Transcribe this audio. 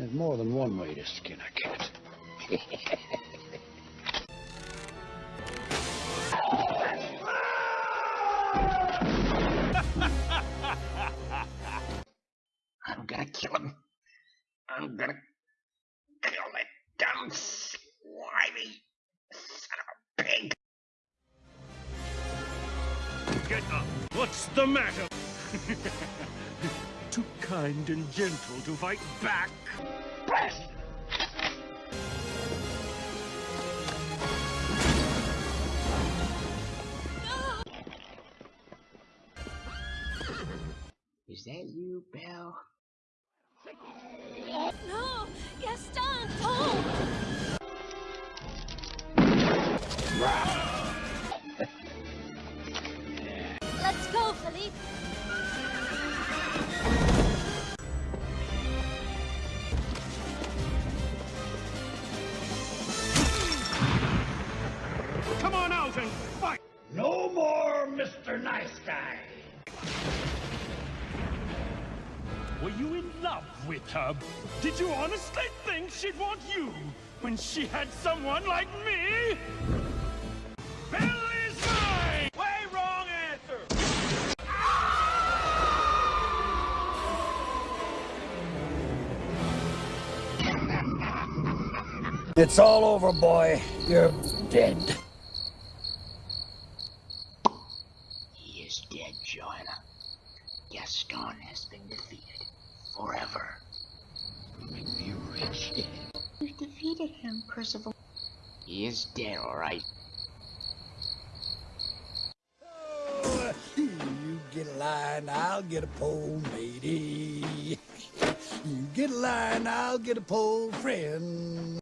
There's more than one way to skin a cat. I'm gonna kill him. I'm gonna kill that dumb, slimy son of a pig. Get up! What's the matter? Too kind and gentle to fight back? Blast! Is that you, Belle? No! Gaston, don't! Let's go, Philippe! Come and fight! No more Mr. Nice Guy. Were you in love with her? Did you honestly think she'd want you when she had someone like me? Belle is mine! Way wrong answer! It's all over, boy. You're dead. He is dead, Joanna. Gaston has been defeated. Forever. Make me rich. You defeated him, Percival. He is dead, alright. You get a line, I'll get a pole, matey. You get a line, I'll get a pole, friend.